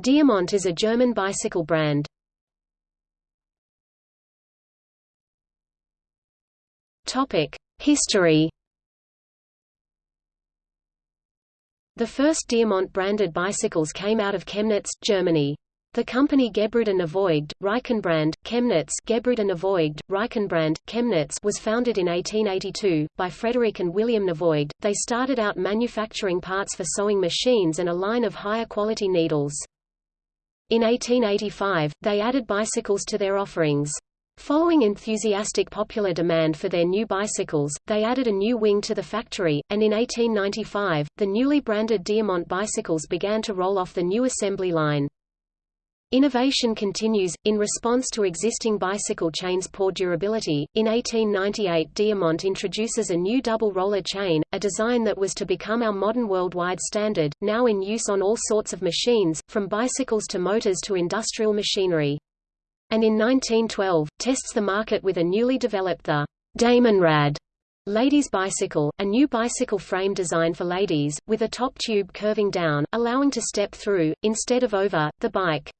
Diamant is a German bicycle brand. History The first Diamant-branded bicycles came out of Chemnitz, Germany. The company Gebruder Nevoigt, Reichenbrand, Chemnitz Gebruder Nevoigt, Reichenbrand, Chemnitz was founded in 1882, by Frederick and William Nevoigt. They started out manufacturing parts for sewing machines and a line of higher quality needles. In 1885, they added bicycles to their offerings. Following enthusiastic popular demand for their new bicycles, they added a new wing to the factory, and in 1895, the newly branded Diamant bicycles began to roll off the new assembly line. Innovation continues. In response to existing bicycle chains' poor durability, in 1898 Diamant introduces a new double roller chain, a design that was to become our modern worldwide standard, now in use on all sorts of machines, from bicycles to motors to industrial machinery. And in 1912, tests the market with a newly developed the Damenrad ladies' bicycle, a new bicycle frame design for ladies, with a top tube curving down, allowing to step through, instead of over, the bike.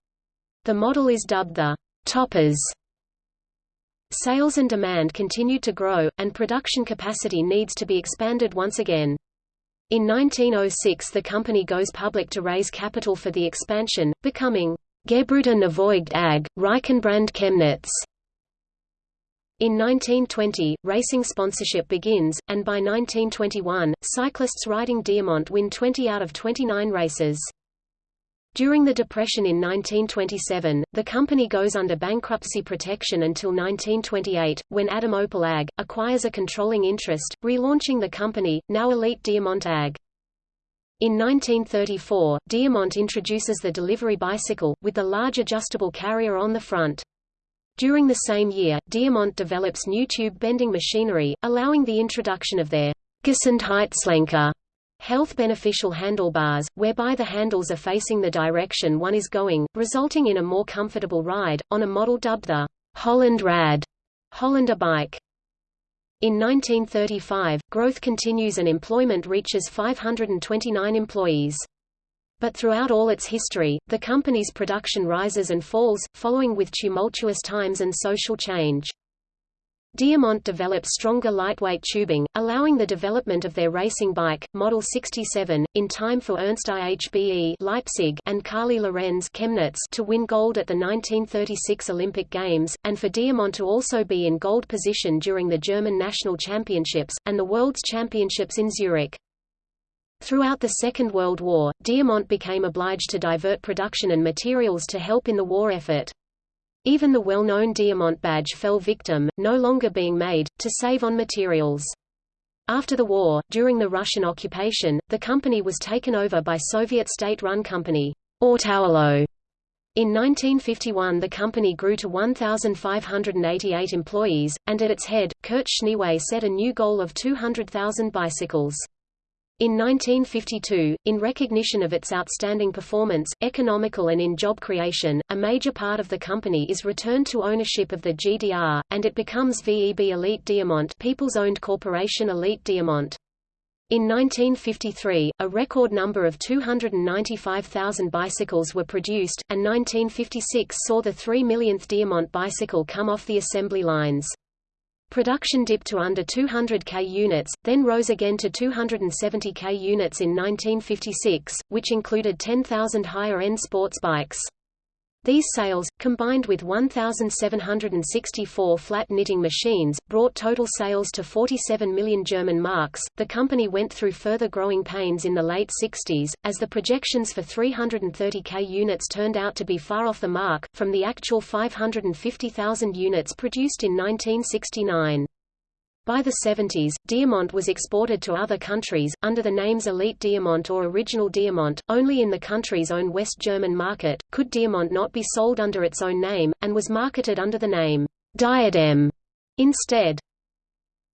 The model is dubbed the Toppers. Sales and demand continued to grow, and production capacity needs to be expanded once again. In 1906 the company goes public to raise capital for the expansion, becoming Gebruder Nevoigt AG, Reichenbrand Chemnitz. In 1920, racing sponsorship begins, and by 1921, cyclists riding Diamant win 20 out of 29 races. During the Depression in 1927, the company goes under bankruptcy protection until 1928, when Adam Opel AG, acquires a controlling interest, relaunching the company, now Elite Diamant AG. In 1934, Diamant introduces the delivery bicycle, with the large adjustable carrier on the front. During the same year, Diamant develops new tube bending machinery, allowing the introduction of their Gesundheitslenker health beneficial handlebars, whereby the handles are facing the direction one is going, resulting in a more comfortable ride, on a model dubbed the Holland Rad Hollander bike. In 1935, growth continues and employment reaches 529 employees. But throughout all its history, the company's production rises and falls, following with tumultuous times and social change. Diamant developed stronger lightweight tubing, allowing the development of their racing bike, Model 67, in time for Ernst IHBE Leipzig and Carly Lorenz Chemnitz to win gold at the 1936 Olympic Games, and for Diamant to also be in gold position during the German National Championships, and the World's Championships in Zurich. Throughout the Second World War, Diamant became obliged to divert production and materials to help in the war effort. Even the well-known Diamant badge fell victim, no longer being made, to save on materials. After the war, during the Russian occupation, the company was taken over by Soviet state-run company, Awtowelo. In 1951 the company grew to 1,588 employees, and at its head, Kurt Schneewey set a new goal of 200,000 bicycles. In 1952, in recognition of its outstanding performance, economical and in job creation, a major part of the company is returned to ownership of the GDR, and it becomes VEB Elite Diamant People's-owned corporation Elite Diamant. In 1953, a record number of 295,000 bicycles were produced, and 1956 saw the 3 millionth Diamant bicycle come off the assembly lines. Production dipped to under 200 K units, then rose again to 270 K units in 1956, which included 10,000 higher-end sports bikes. These sales, combined with 1,764 flat knitting machines, brought total sales to 47 million German marks. The company went through further growing pains in the late 60s, as the projections for 330k units turned out to be far off the mark, from the actual 550,000 units produced in 1969. By the 70s, Diamant was exported to other countries, under the names Elite Diamant or Original Diamant, only in the country's own West German market, could Diamant not be sold under its own name, and was marketed under the name Diadem instead.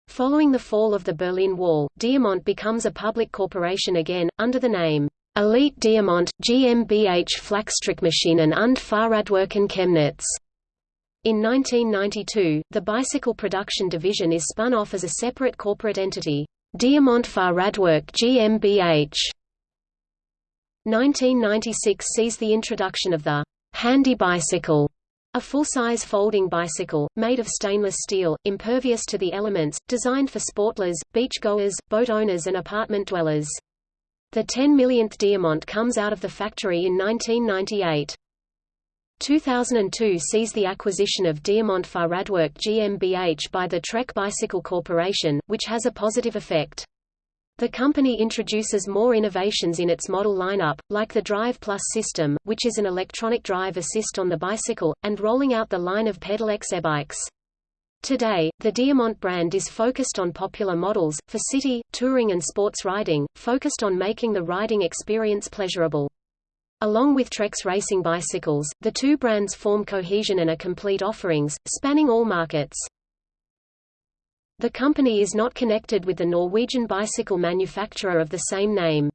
Following the fall of the Berlin Wall, Diamant becomes a public corporation again, under the name Elite Diamant, GmbH Flachstrickmaschinen und Fahrradwerken Chemnitz. In 1992, the bicycle production division is spun off as a separate corporate entity, Diamant Fahrradwerk GmbH. 1996 sees the introduction of the handy bicycle, a full-size folding bicycle, made of stainless steel, impervious to the elements, designed for sportlers, beach-goers, boat owners and apartment dwellers. The 10 millionth Diamant comes out of the factory in 1998. 2002 sees the acquisition of Diamant Fahrradwerk GmbH by the Trek Bicycle Corporation, which has a positive effect. The company introduces more innovations in its model lineup, like the Drive Plus system, which is an electronic drive assist on the bicycle, and rolling out the line of Pedelecs e-bikes. Today, the Diamant brand is focused on popular models, for city, touring and sports riding, focused on making the riding experience pleasurable. Along with Trek's racing bicycles, the two brands form cohesion and a complete offerings, spanning all markets. The company is not connected with the Norwegian bicycle manufacturer of the same name.